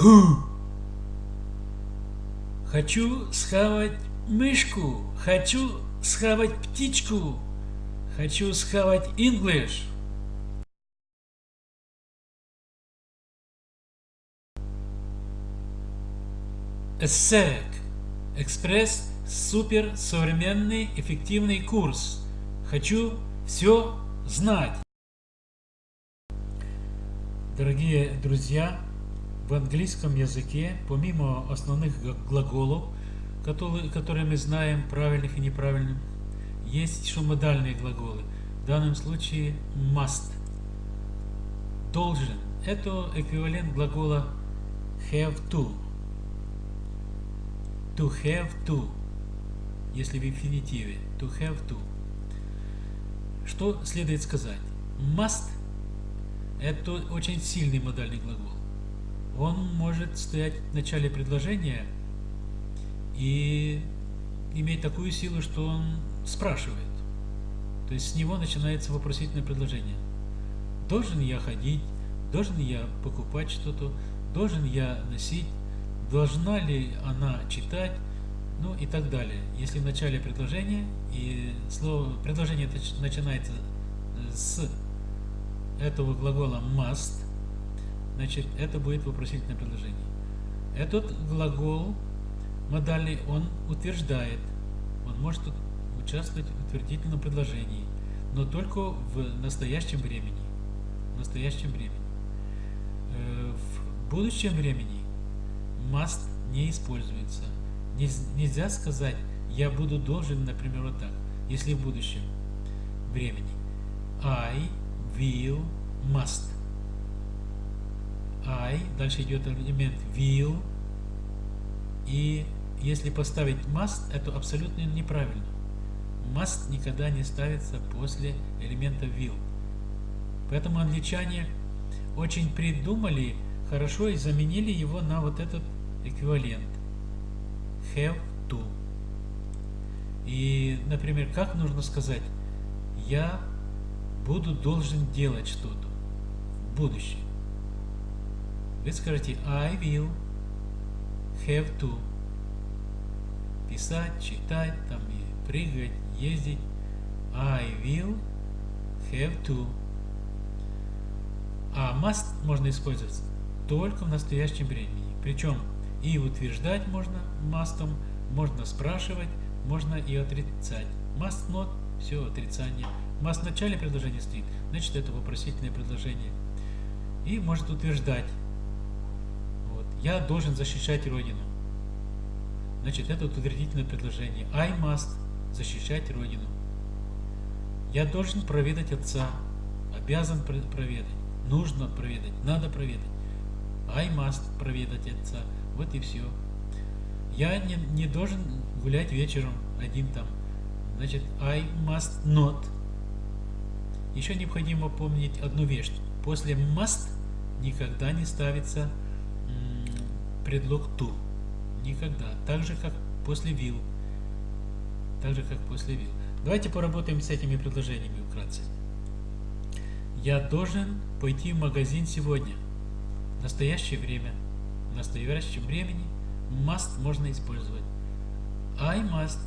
Who? Хочу схавать мышку. Хочу схавать птичку. Хочу схавать English. ESSEC. Экспресс супер современный эффективный курс. Хочу все знать. Дорогие друзья, в английском языке, помимо основных глаголов, которые, которые мы знаем, правильных и неправильных, есть еще модальные глаголы. В данном случае must. Должен. Это эквивалент глагола have to. To have to. Если в инфинитиве. To have to. Что следует сказать? Must – это очень сильный модальный глагол. Он может стоять в начале предложения и иметь такую силу, что он спрашивает. То есть с него начинается вопросительное предложение. Должен я ходить? Должен я покупать что-то? Должен я носить? Должна ли она читать? Ну и так далее. Если в начале предложения и слово предложение начинается с этого глагола must, значит это будет вопросительное предложение. Этот глагол модальный, он утверждает, он может участвовать в утвердительном предложении, но только в настоящем времени. В настоящем времени. Э, в будущем времени must не используется. Нельзя сказать, я буду должен, например, вот так, если в будущем времени. I will must. I, дальше идет элемент will, и если поставить must, это абсолютно неправильно. Must никогда не ставится после элемента will. Поэтому англичане очень придумали хорошо и заменили его на вот этот эквивалент. Have to. И, например, как нужно сказать? Я буду должен делать что-то в будущем. Вы скажете I will have to. Писать, читать, там и прыгать, ездить. I will have to. А must можно использовать только в настоящем времени. Причем и утверждать можно must, можно спрашивать, можно и отрицать. Must not, все отрицание. Must в начале предложения стоит, значит это вопросительное предложение. И может утверждать я должен защищать Родину. Значит, это утвердительное предложение. I must защищать Родину. Я должен проведать отца. Обязан проведать. Нужно проведать. Надо проведать. I must проведать отца. Вот и все. Я не, не должен гулять вечером один там. Значит, I must not. Еще необходимо помнить одну вещь. После must никогда не ставится предлог to. Никогда. Так же, как после will. Так же, как после will. Давайте поработаем с этими предложениями вкратце. Я должен пойти в магазин сегодня. В настоящее время. В настоящем времени must можно использовать. I must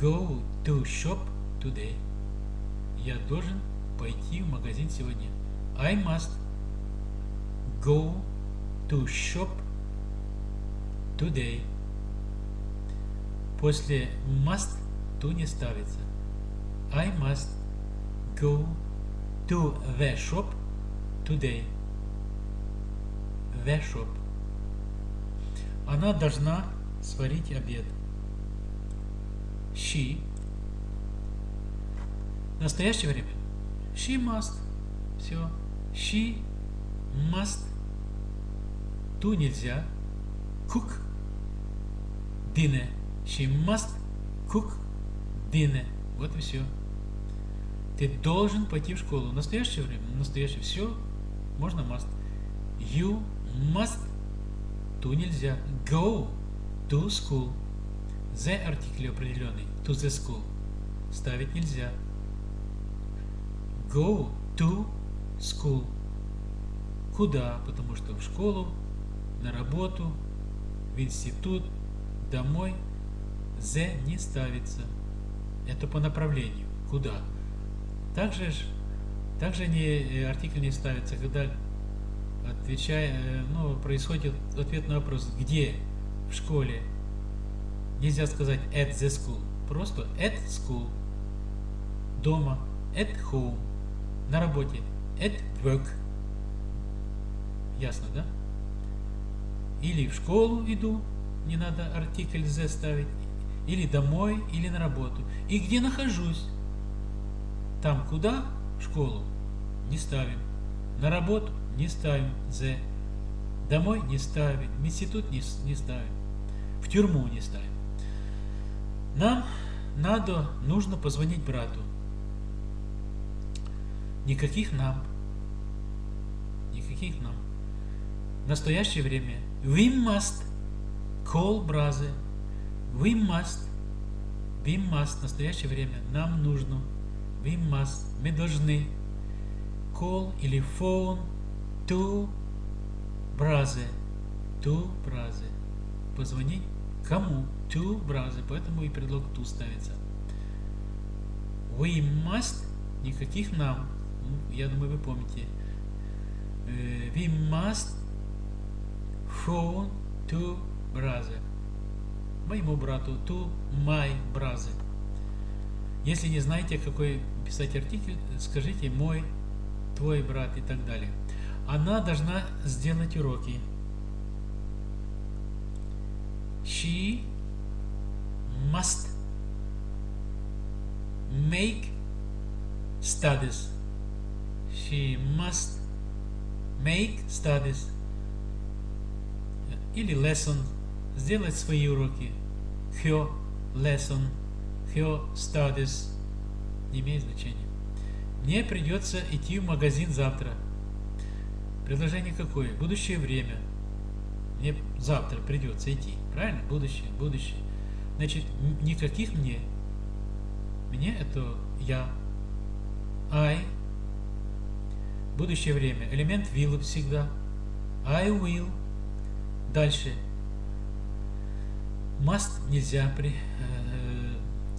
go to shop today. Я должен пойти в магазин сегодня. I must go to shop today. После must to не ставится. I must go to the shop today. The shop. Она должна сварить обед. She. В настоящее время. She must. Все. She must. Ту нельзя. Cook dinner. She must cook dinner. Вот и все. Ты должен пойти в школу. В настоящее время, в настоящее все, можно must. You must. Ту нельзя. Go to school. The артикль определенный. To the school. Ставить нельзя. Go to school. Куда? Потому что в школу на работу, в институт, домой. The не ставится. Это по направлению. Куда? Также, также не, э, артикль не ставится, когда отвечая, э, ну, происходит ответ на вопрос «где?» в школе. Нельзя сказать at the school, просто at school. Дома at home. На работе at work. Ясно, да? Или в школу иду, не надо артикль the ставить, или домой, или на работу. И где нахожусь? Там куда? В школу. Не ставим. На работу не ставим the. Домой не ставим. В институт не, не ставим. В тюрьму не ставим. Нам надо, нужно позвонить брату. Никаких нам. Никаких нам. В настоящее время we must call brother. We must. We must. В настоящее время нам нужно. We must. Мы должны. Call или phone to brother. To brother. Позвонить кому? To brother. Поэтому и предлог to ставится. We must. Никаких нам. Ну, я думаю, вы помните. We must phone to brother. Моему брату. To my brother. Если не знаете, какой писать артикль, скажите мой, твой брат и так далее. Она должна сделать уроки. She must make studies. She must make studies. Или lesson. Сделать свои уроки. Her lesson. Her studies. Не имеет значения. Мне придется идти в магазин завтра. Предложение какое? Будущее время. Мне завтра придется идти. Правильно? Будущее, будущее. Значит, никаких мне. Мне это я. I. Будущее время. Элемент will всегда. I will. Дальше. Must нельзя при, э,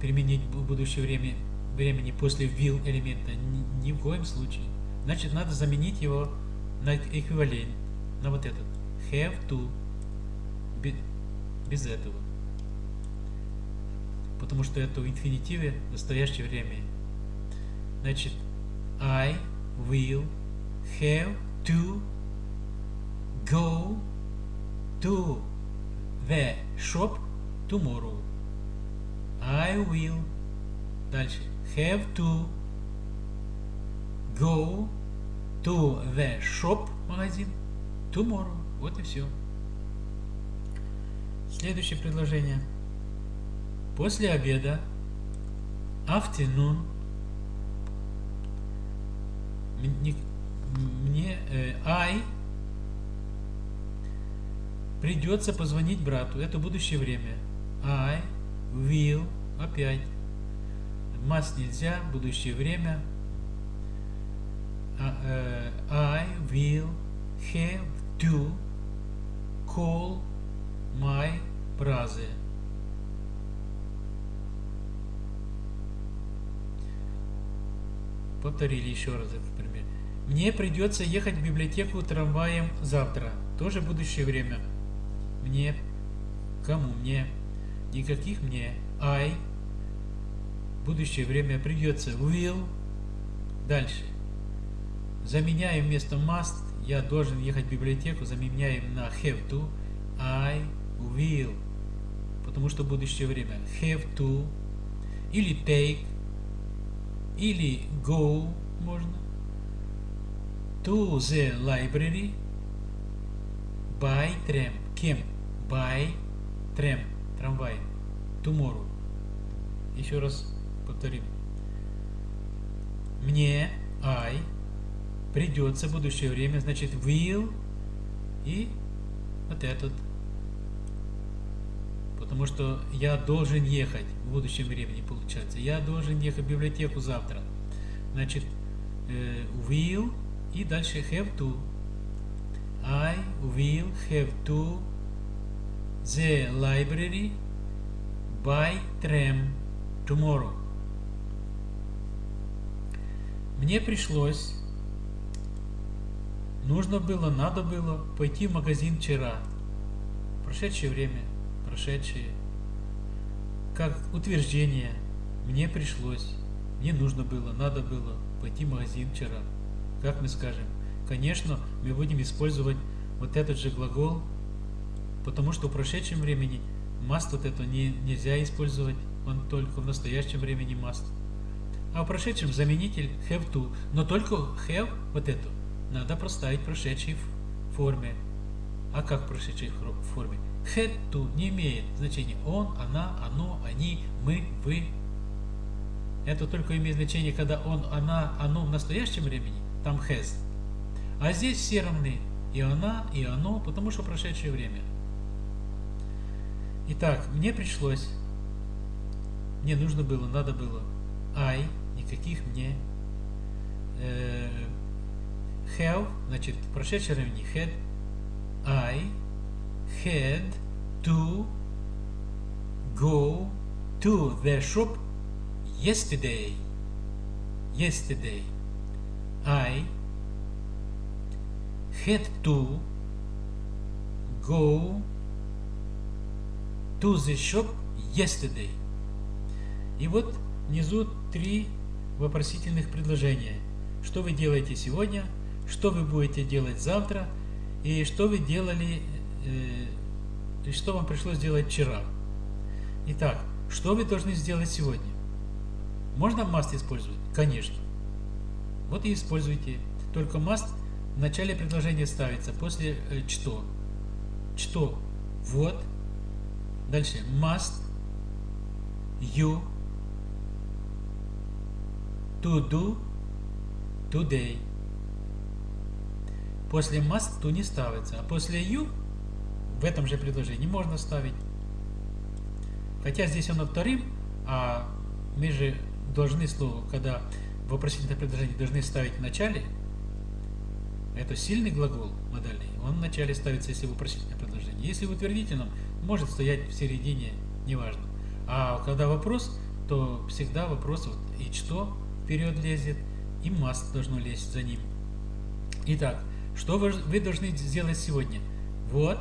применить в будущее время времени после will элемента. Ни, ни в коем случае. Значит, надо заменить его на эквивалент. На вот этот. Have to. Без этого. Потому что это в инфинитиве в настоящее время. Значит, I will have to go to the shop tomorrow. I will дальше have to go to the shop магазин tomorrow. Вот и все. Следующее предложение. После обеда afternoon мне э, I придется позвонить брату. Это будущее время. I will опять. Must нельзя, будущее время. Uh, I will have to call my brother. Повторили еще раз этот пример. Мне придется ехать в библиотеку трамваем завтра. Тоже будущее время. Мне. Кому? Мне. Никаких мне. I. Будущее время придется. Will. Дальше. Заменяем вместо must. Я должен ехать в библиотеку. Заменяем на have to. I will. Потому что будущее время. Have to. Или take или go можно. To the library by tram. Кем? By tram. Трамвай. Tomorrow. Еще раз повторим. Мне, I, придется будущее время, значит will и вот этот Потому что я должен ехать в будущем времени, получается. Я должен ехать в библиотеку завтра. Значит, э, will и дальше have to. I will have to the library by tram tomorrow. Мне пришлось, нужно было, надо было пойти в магазин вчера. Прошедшее время, прошедшее. Как утверждение, мне пришлось, мне нужно было, надо было пойти в магазин вчера. Как мы скажем? Конечно, мы будем использовать вот этот же глагол, потому что в прошедшем времени must вот это не, нельзя использовать, он только в настоящем времени must. А в прошедшем заменитель have to, но только have вот эту надо проставить в прошедшей форме. А как в прошедшей форме? Had to не имеет значения он, она, оно, они, мы, вы. Это только имеет значение, когда он, она, оно в настоящем времени, там has. А здесь все равны. И она, и оно, потому что прошедшее время. Итак, мне пришлось, мне нужно было, надо было. I, никаких мне. Э, have, значит, в прошедшем времени had. I had to go to the shop yesterday. Yesterday. I had to go to the shop yesterday. И вот внизу три вопросительных предложения. Что вы делаете сегодня, что вы будете делать завтра и что вы делали, э, и что вам пришлось сделать вчера. Итак, что вы должны сделать сегодня? Можно must использовать? Конечно. Вот и используйте. Только must в начале предложения ставится после э, что. Что? Вот. Дальше. Must. You. To do. Today. После must to не ставится. А после you в этом же предложении можно ставить. Хотя здесь оно вторым, а мы же должны слово, когда вопросительное предложение должны ставить в начале, это сильный глагол модальный, он в начале ставится, если вопросительное предложение. Если в утвердительном, может стоять в середине, неважно. А когда вопрос, то всегда вопрос вот и что вперед лезет, и must должно лезть за ним. Итак, что вы, вы должны сделать сегодня? Вот,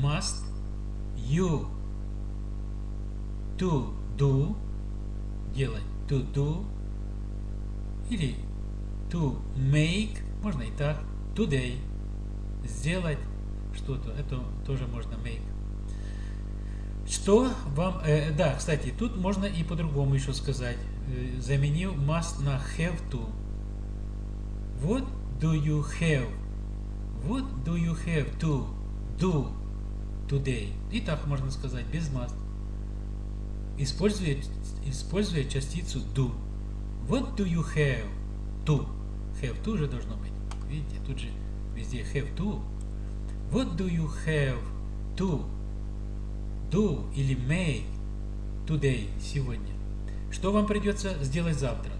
must you to do, делать to do, или to make, можно и так, today, сделать что-то, это тоже можно make. Что вам, э, да, кстати, тут можно и по-другому еще сказать. Э, заменил must на have to. What do you have? What do you have to do today? И так можно сказать, без must. Используя, используя частицу do. What do you have to? Have to же должно быть. Видите, тут же везде have to. What do you have to do или make today, сегодня? Что вам придется сделать завтра?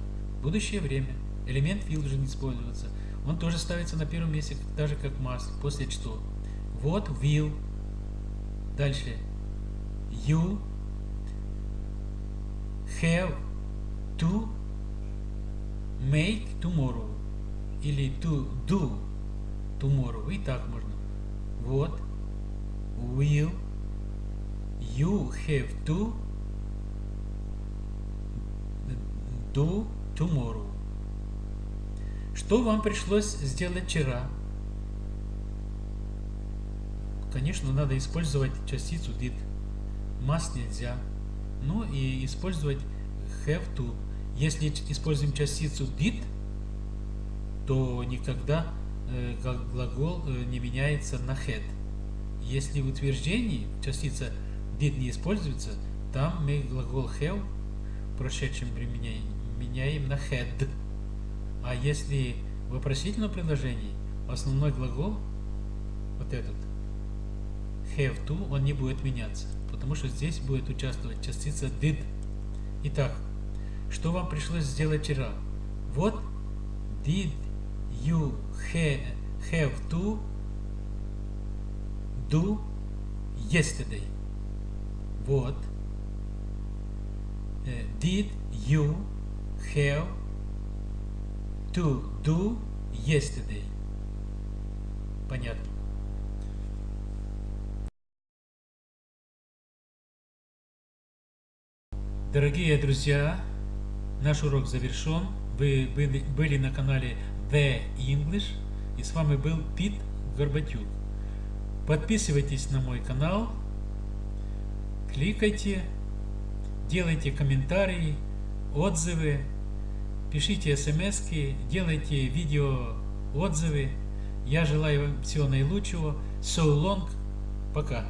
Будущее время. Элемент will должен использоваться. Он тоже ставится на первом месте, так же как must. После что? What will. Дальше. You have to make tomorrow или to do tomorrow. И так можно. Вот. Will you have to do tomorrow. Что вам пришлось сделать вчера? Конечно, надо использовать частицу did. Must нельзя. Ну и использовать have to. Если используем частицу did, то никогда э, глагол э, не меняется на had. Если в утверждении частица did не используется, там мы глагол have в прошедшем времени меняем на had. А если в вопросительном предложении основной глагол, вот этот, have to, он не будет меняться, потому что здесь будет участвовать частица did. Итак, что вам пришлось сделать вчера? Вот did you have to do yesterday? Вот. Э, Did you have to do yesterday? Понятно. Дорогие друзья, наш урок завершен. Вы были на канале The English и с вами был Пит Горбатюк. Подписывайтесь на мой канал, кликайте, делайте комментарии, отзывы, пишите смс, делайте видео отзывы. Я желаю вам всего наилучшего. So long. Пока.